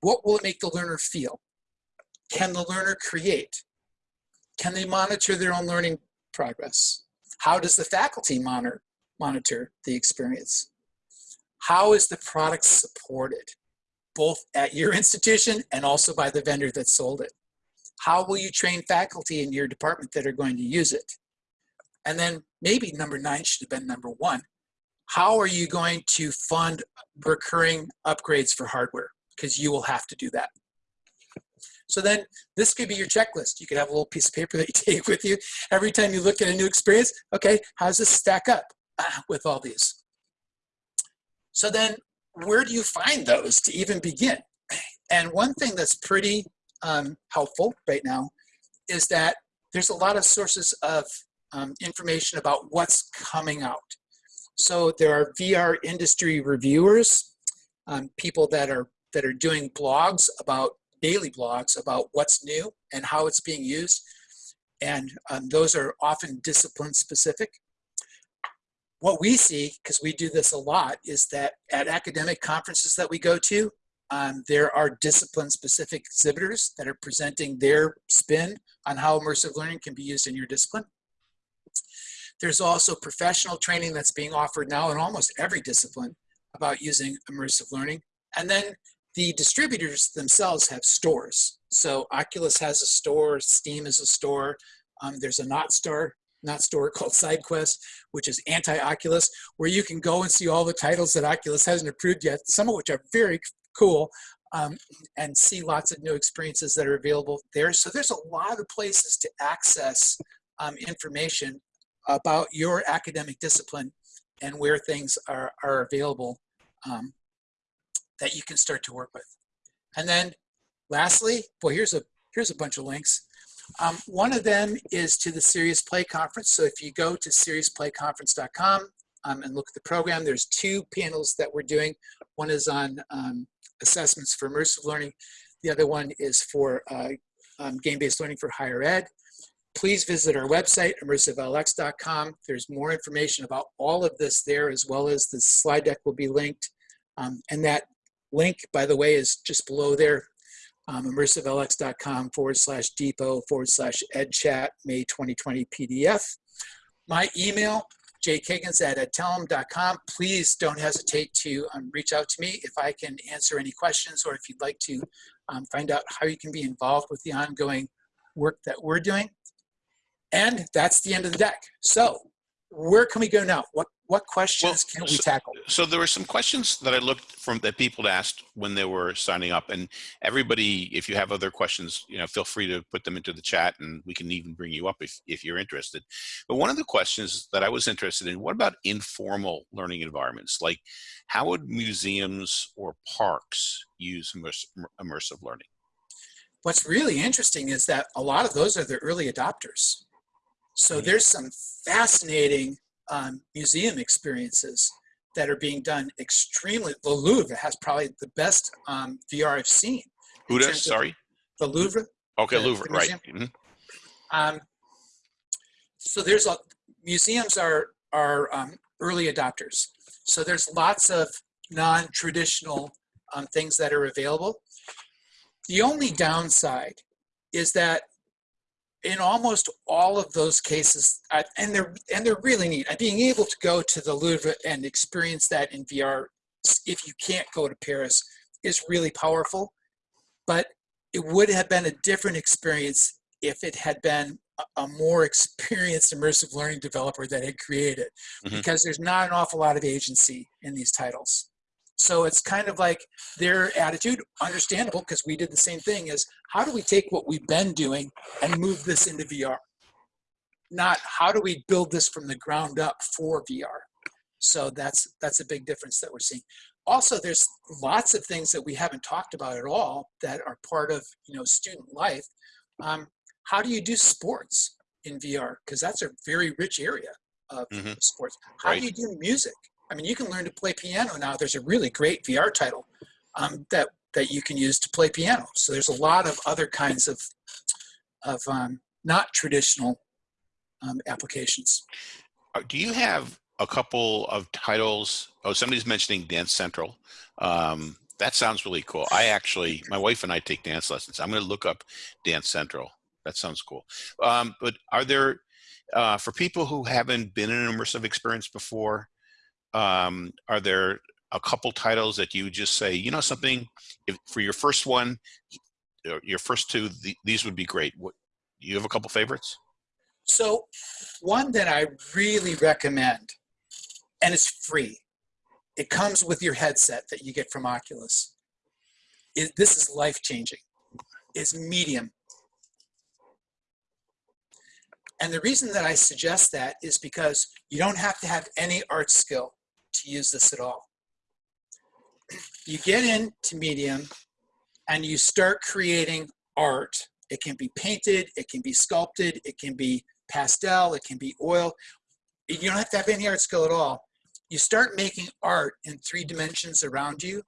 Speaker 2: What will it make the learner feel? Can the learner create? Can they monitor their own learning progress? How does the faculty monitor, monitor the experience? How is the product supported, both at your (laughs) institution and also by the vendor that sold it? How will you train faculty in your department that are going to use it? And then maybe number nine should have been number one. How are you going to fund recurring upgrades for hardware? Because you will have to do that. So then this could be your checklist. You could have a little piece of paper that you (laughs) take with you every time you look at a new experience. Okay, how does this stack up (clears throat) with all these? So then where do you find those to even begin? (clears throat) And one thing that's pretty um, helpful right now is that there's a lot of sources of um, information about what's coming out. So there are VR industry reviewers, um, people that are that are doing blogs about daily blogs about what's new and how it's being used. And um, those are often discipline specific. What we see, because we do this a lot, is that at academic conferences that we go to, um, there are discipline specific exhibitors that are presenting their spin on how immersive learning can be used in your discipline. There's also professional training that's being offered now in almost every discipline about using immersive learning. And then the distributors themselves have stores. So Oculus has a store, Steam is a store. Um, there's a not store, not store (laughs) called SideQuest, which is anti-Oculus, where you can go and see all the titles that Oculus hasn't approved yet, some of which are very cool, um, and see lots of new experiences that are available there. So there's a lot of places to access um, information about your academic discipline and where things are, are available um, that you can start to work with. And then lastly, well, here's a, here's a bunch of links. Um, one of them is to the Serious Play Conference. So if you go to seriousplayconference.com um, and look at the program, there's two panels that we're doing. One is on um, assessments for immersive learning. The other one is for uh, um, game-based learning for higher ed. Please visit our website, immersivelx.com. There's more information about all of this there, as well as the slide deck will be linked. Um, and that link, by the way, is just below there, um, immersivelx.com forward slash depot forward slash edchat May 2020 PDF. My email, jkiggins at adtalem.com. Please don't hesitate to um, reach out to me if I can answer any questions or if you'd like to um, find out how you can be involved with the ongoing work that we're doing. And that's the end of the deck. So where can we go now? What what questions well, can we
Speaker 1: so,
Speaker 2: tackle?
Speaker 1: So there were some questions that I looked from that people asked when they were signing up, and everybody, if you have other questions, you know, feel free to put them into the chat, and we can even bring you up if if you're interested. But one of the questions that I was interested in: what about informal learning environments? Like, how would museums or parks use immersive learning?
Speaker 2: What's really interesting is that a lot of those are the early adopters. So mm-hmm. there's some fascinating um, museum experiences that are being done extremely. The Louvre has probably the best um, VR I've seen.
Speaker 1: Who does? Sorry.
Speaker 2: The Louvre.
Speaker 1: Okay, the, Louvre, the right. Mm -hmm.
Speaker 2: um, so there's a museums are are um, early adopters. So there's lots of non-traditional um, things that are available. The only downside is that in almost all of those cases, and they're and they're really neat. Being able to go to the Louvre and experience that in VR, if you can't go to Paris, is really powerful. But it would have been a different experience if it had been a, a more experienced immersive learning developer that had created, mm -hmm. because there's not an awful lot of agency in these titles. So it's kind of like their attitude, understandable because we did the same thing, is how do we take what we've been doing and move this into VR? Not how do we build this from the ground up for VR? So that's that's a big difference that we're seeing. Also, there's lots of things that we haven't talked about at all that are part of you know student life. Um, how do you do sports in VR? Because that's a very rich area of mm -hmm. sports. How right. do you do music? I mean, you can learn to play piano now. There's a really great VR title um, that that you can use to play piano. So there's a lot of other kinds of of um, not traditional um, applications.
Speaker 1: Uh, Do you have a couple of titles? Oh, somebody's mentioning Dance Central. Um, that sounds really cool. I actually, my wife and I take dance lessons. I'm going to look up Dance Central. That sounds cool. Um, but are there, uh, for people who haven't been in an immersive experience before, um, are there a couple titles that you just say, you know, something if, for your first one, your- first two, th these would be great. What, you have a couple favorites?
Speaker 2: So one that I really recommend, and it's free. It comes with your headset that you get from Oculus. Is this is life changing. Is Medium. And the reason that I suggest that is because you don't have to have any art skill to use this at all. You get into Medium and you start creating art. It can be painted, it can be sculpted, it can be pastel, it can be oil. You don't have to have any art skill at all. You start making art in three dimensions around you,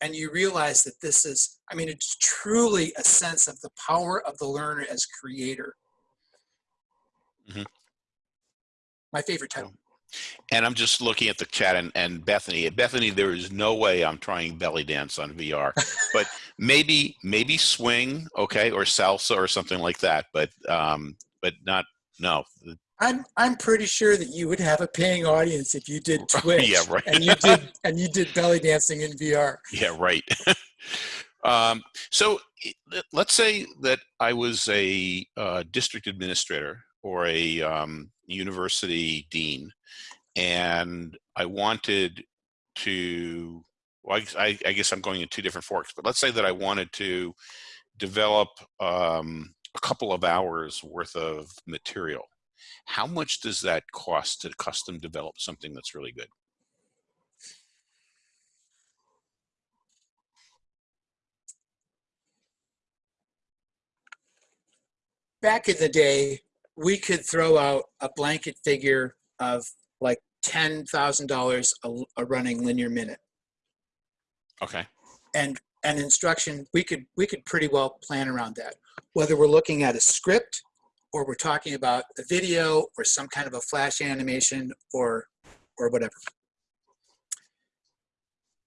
Speaker 2: and you realize that this is, I mean, it's truly a sense of the power of the learner as creator.
Speaker 1: Mhm.
Speaker 2: My favorite title.
Speaker 1: And I'm just looking at the chat and, and Bethany. Bethany, there is no way I'm trying belly dance on VR, but (laughs) maybe maybe swing, okay, or salsa or something like that. But um, but not no.
Speaker 2: I'm I'm pretty sure that you would have a paying audience if you did (laughs) Twitch.
Speaker 1: Yeah, right.
Speaker 2: and you did (laughs) and you did belly dancing in VR.
Speaker 1: Yeah, right. um, so let- let's say that I was a uh, district administrator or a um, university dean, and I wanted to. Well, I, I guess I'm going in two different forks, but let's say that I wanted to develop um, a couple of hours worth of material. How much does that cost to custom develop something that's really good?
Speaker 2: back in the day, we could throw out a blanket figure of like ten thousand dollars a running linear minute,
Speaker 1: Okay.
Speaker 2: and an instruction we could we could pretty well plan around that. Whether we're looking at a script, or we're talking about a video, or some kind of a flash animation, or or whatever.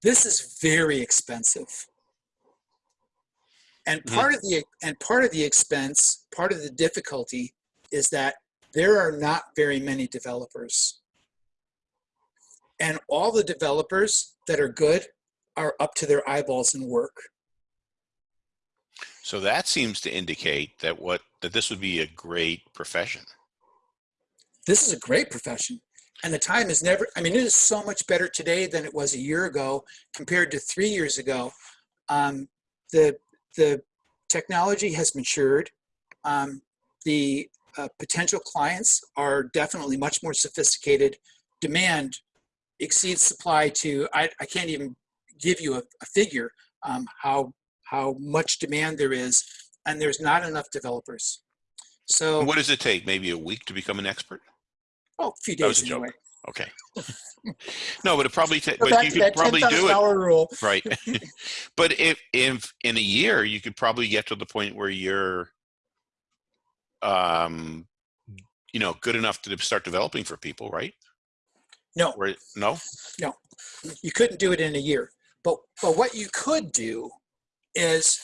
Speaker 2: This is very expensive. And
Speaker 1: Mhm.
Speaker 2: part of the and part of the expense, part of the difficulty is that there are not very many developers. And all the developers that are good are up to their eyeballs in work.
Speaker 1: So that seems to indicate that what that this would be a great profession.
Speaker 2: This is a great profession. And the time is never, I mean, it is so much better today than it was a year ago compared to three years ago. Um, the, the technology has matured. Um, the uh, potential clients are definitely much more sophisticated. Demand exceeds supply to, I, I can't even give you a, a figure um, how, how much demand there is, and there's not enough developers. So,
Speaker 1: What does it take? Maybe a week to become an expert?
Speaker 2: oh, a few days
Speaker 1: a joke.
Speaker 2: anyway.
Speaker 1: Okay. (laughs) no, but it probably ta-
Speaker 2: So
Speaker 1: but you could probably do
Speaker 2: $10,000
Speaker 1: it.
Speaker 2: rule.
Speaker 1: Right. (laughs) (laughs) but if if in a year you could probably get to the point where you're um you know good enough to start developing for people, right?
Speaker 2: No,
Speaker 1: Where no?
Speaker 2: you couldn't do it in a year. But but what you could do is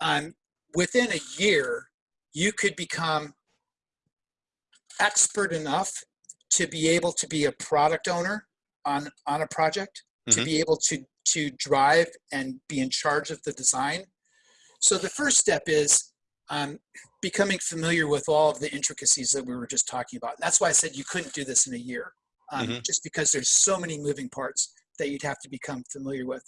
Speaker 2: um, within a year you could become expert enough to be able to be a product owner on on a project to
Speaker 1: Mhm.
Speaker 2: be able to to drive and be in charge of the design so the first step is um, becoming familiar with all of the intricacies that we were just talking about. That's why i said you couldn't do this in a year um,
Speaker 1: Mhm.
Speaker 2: just because there's so many moving parts that you'd have to become familiar with.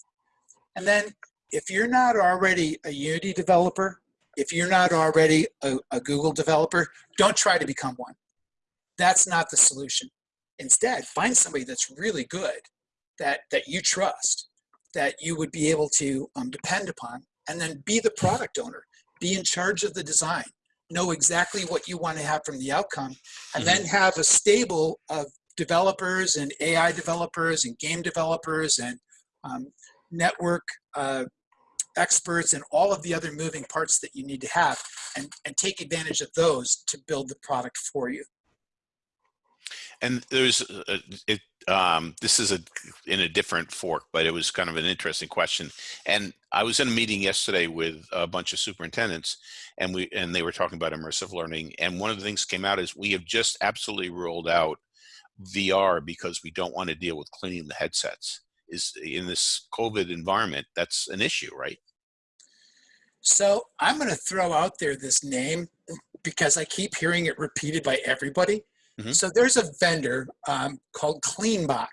Speaker 2: And then if you're not already a unity developer if you're not already a, a google developer don't try to become one. That's not the solution. Instead find somebody that's really good that that you trust that you would be able to um, depend upon and then be the product owner be in charge of the design know exactly what you want to have from the outcome and then have a stable of developers and AI developers and game developers and um, network uh, experts and all of the other moving parts that you need to have and, and take advantage of those to build the product for you.
Speaker 1: And there's, a, it, um, this is a, in a different fork, but it was kind of an interesting question. And I was in a meeting yesterday with a bunch of superintendents and we, and they were talking about immersive learning. And one of the things came out is we have just absolutely rolled out VR because we don't want to deal with cleaning the headsets is in this COVID environment, that's an issue, right?
Speaker 2: So I'm going to throw out there this name because I keep hearing it repeated by everybody. Mm -hmm. So there's a vendor um, called CleanBox.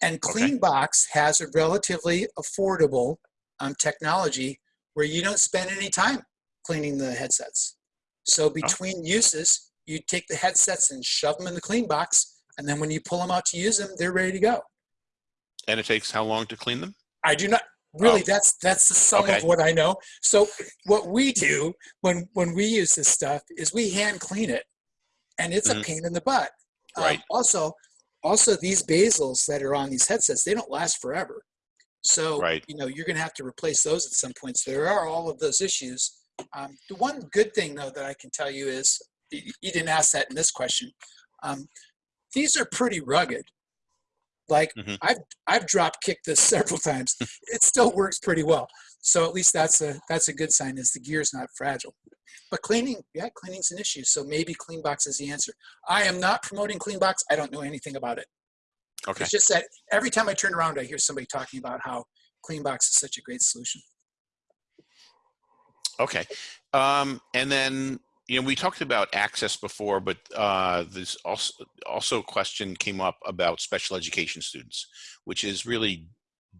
Speaker 2: And CleanBox okay. has a relatively affordable um, technology where you don't spend any time cleaning the headsets. So oh. between oh. uses, you take the headsets and shove them in the CleanBox, and then when you pull them out to use them, they're ready to go.
Speaker 1: And it takes how long to clean them?
Speaker 2: I do not really. Oh. That's that's the sum okay. of what I know. So what we do when when we use this stuff is we hand clean it, and it's mm-hmm. a pain in the butt. Um, right. Um, also, also these bezels that are on these headsets, they don't last forever. So right. you know you're going to have to replace those at some point. So there are all of those issues. Um, the one good thing though that I can tell you is you didn't ask that in this question. Um, these are pretty rugged. Like mm-hmm. I've I've drop kicked this (laughs) several times. it still works pretty well. So at least that's a that's a good sign is the gear is not fragile. But cleaning, yeah, cleaning's an issue. So maybe CleanBox is the answer. I am not promoting CleanBox. I don't know anything about it. Okay. It's just that every time I turn around, I hear somebody talking about how CleanBox is such a great solution.
Speaker 1: Okay. Um, and then you know, we talked about access before, but uh, there's also also a question came up about special education students, which is really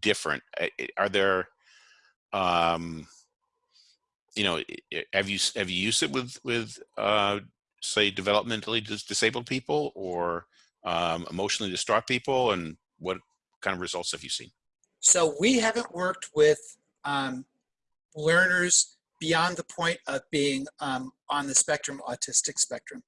Speaker 1: different. Are there, um, you know, have you have you used it with with uh, say developmentally disabled people or um, emotionally distraught people, and what kind of results have you seen?
Speaker 2: So we haven't worked with um, learners beyond the point of being um, on the spectrum, autistic spectrum.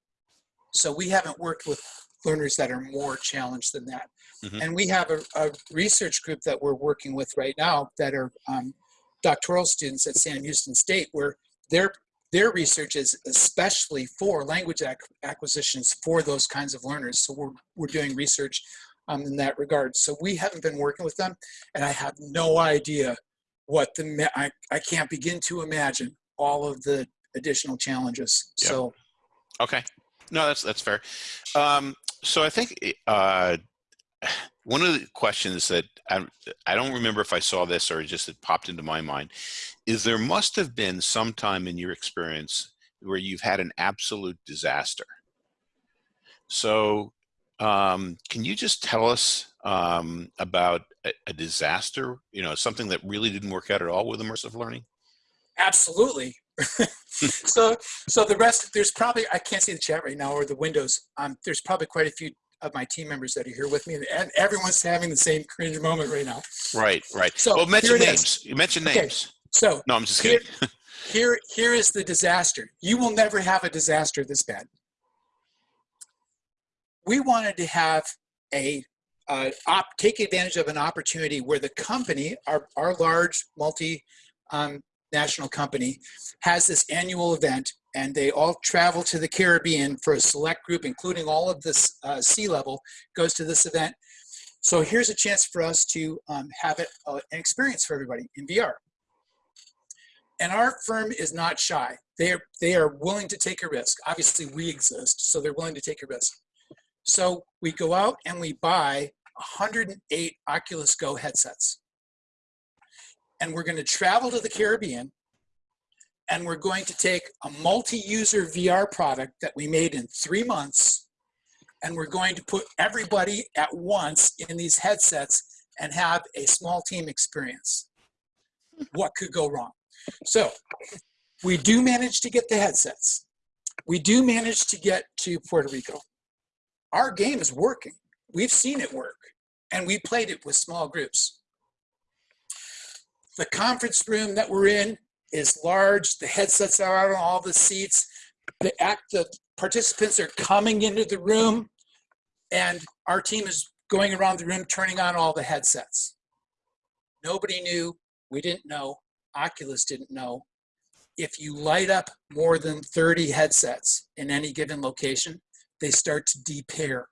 Speaker 2: So we haven't worked with learners that are more challenged than that. Mm -hmm. And we have a, a, research group that we're working with right now that are um, doctoral students at Sam Houston State where their, their research is especially for language ac acquisitions for those kinds of learners. So we're, we're doing research um, in that regard. So we haven't been working with them and I have no idea what the I, I can't begin to imagine all of the additional challenges. Yep. So
Speaker 1: okay. No, that's that's fair. Um, so I think uh, one of the questions that I, I don't remember if I saw this or just it popped into my mind is there must have been some time in your experience where you've had an absolute disaster. So um, can you just tell us um, about a, a, disaster, you know, something that really didn't work out at all with immersive learning?
Speaker 2: Absolutely. (laughs) so, so the rest, there's probably, I can't see the chat right now or the windows. Um, there's probably quite a few of my team members that are here with me and everyone's having the same cringe moment right now.
Speaker 1: Right, right. So well, mention names. You mentioned names. Okay.
Speaker 2: So
Speaker 1: no, I'm just kidding.
Speaker 2: Here, (laughs) here, here is the disaster. You will never have a disaster this bad. We wanted to have a uh, op, take advantage of an opportunity where the company, our, our large multi um, national company, has this annual event and they all travel to the Caribbean for a select group, including all of this uh, C-level, goes to this event. So here's a chance for us to um, have it, uh, an experience for everybody in VR. And our firm is not shy. They are, they are willing to take a risk. Obviously, we exist, so they're willing to take a risk. So we go out and we buy 108 Oculus Go headsets. And we're going to travel to the Caribbean and we're going to take a multi-user VR product that we made in three months and we're going to put everybody at once in these headsets and have a small team experience. What could go wrong? So we do manage to get the headsets. We do manage to get to Puerto Rico. Our game is working. We've seen it work and we played it with small groups. The conference room that we're in is large. The headsets are out on all the seats. The, act, the participants are coming into the room. And our team is going around the room turning on all the headsets. Nobody knew, we didn't know, Oculus didn't know. If you light up more than 30 headsets in any given location, they start to depair.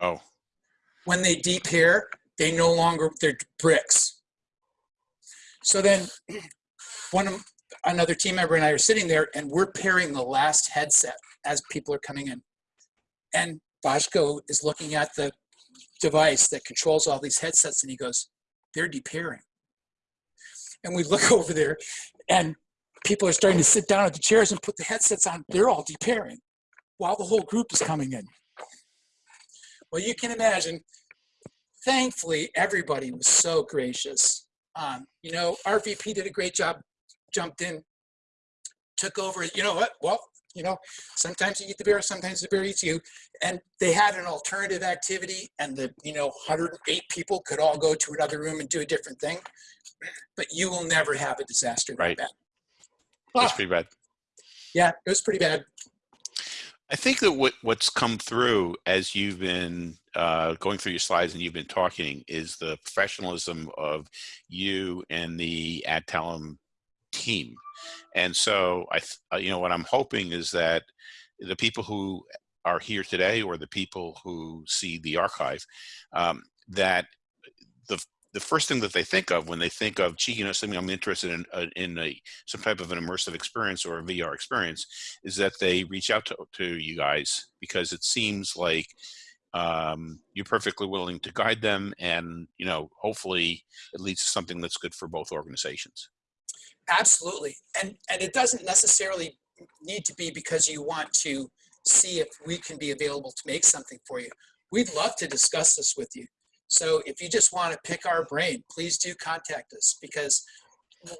Speaker 1: Oh,
Speaker 2: When they depair, they no longer, they're bricks. So then one of, another team member and I are sitting there and we're pairing the last headset as people are coming in. And Boschko is looking at the device that controls all these headsets and he goes, they're depairing. And we look (laughs) over there and people are starting to sit down at the chairs and put the headsets on. They're all depairing while the whole group is coming in. Well, you can imagine, thankfully, everybody was so gracious. Um, you know, our VP did a great job, jumped in, took over. You know what? Well, you know, sometimes you eat the bear, sometimes the bear eats you. And they had an alternative activity, and the, you know, 108 people could all go to another room and do a different thing. But you will never have a disaster
Speaker 1: Right.
Speaker 2: like that.
Speaker 1: that's
Speaker 2: Ah,
Speaker 1: pretty bad.
Speaker 2: yeah, it was pretty bad.
Speaker 1: I think that what what's come through as you've been uh, going through your slides and you've been talking is the professionalism of you and the Adtalem team. And so I, uh, you know, what I'm hoping is that the people who are here today or the people who see the archive, um, that the the first thing that they think of when they think of, gee, you know, something I'm interested in, uh, in a, some type of an immersive experience or a VR experience, is that they reach out to, to you guys because it seems like um, you're perfectly willing to guide them and, you know, hopefully it leads to something that's good for both organizations.
Speaker 2: Absolutely. And, and it doesn't necessarily need to be because you want to see if we can be available to make something for you. We'd love to discuss this with you. So if you just want to pick our brain, please do contact us because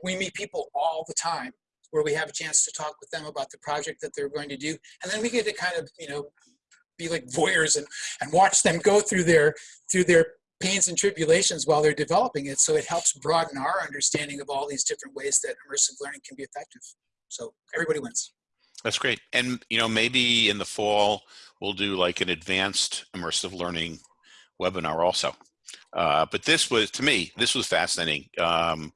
Speaker 2: we meet people all the time where we have a chance to talk with them about the project that they're going to do. And then we get to kind of, you know, be like voyeurs and, and watch them go through their, through their pains and tribulations while they're developing it. So it helps broaden our understanding of all these different ways that immersive learning can be effective. So everybody wins.
Speaker 1: That's great. And, you know, maybe in the fall, we'll do like an advanced immersive learning webinar also. Uh, but this was, to me, this was fascinating. Um,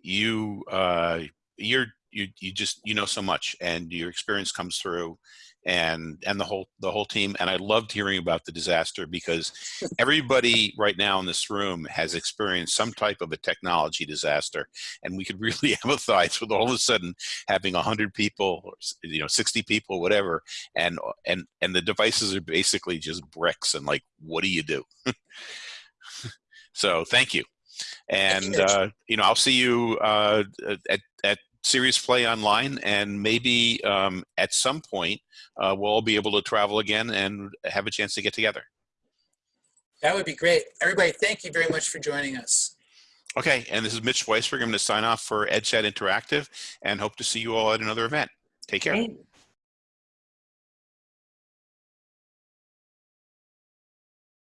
Speaker 1: you, uh, you're, you, you just, you know so much and your experience comes through and, and the whole, the whole team. And I loved hearing about the disaster because (laughs) everybody right now in this room has experienced some type of a technology disaster. And we could (laughs) really empathize with all of a sudden having a hundred people, or, you know, 60 people, whatever. And, and, and the devices are basically just bricks and like, what do you do? (laughs) so thank you. And, uh, you know, I'll see you uh, at Serious Play Online, and maybe um, at some point uh, we'll all be able to travel again and have a chance to get together.
Speaker 2: That would be great. Everybody, thank you very much for joining us.
Speaker 1: Okay, and this is Mitch Weisberg. I'm going to sign off for EdChat Interactive and hope to see you all at another event. Take care.
Speaker 3: Great.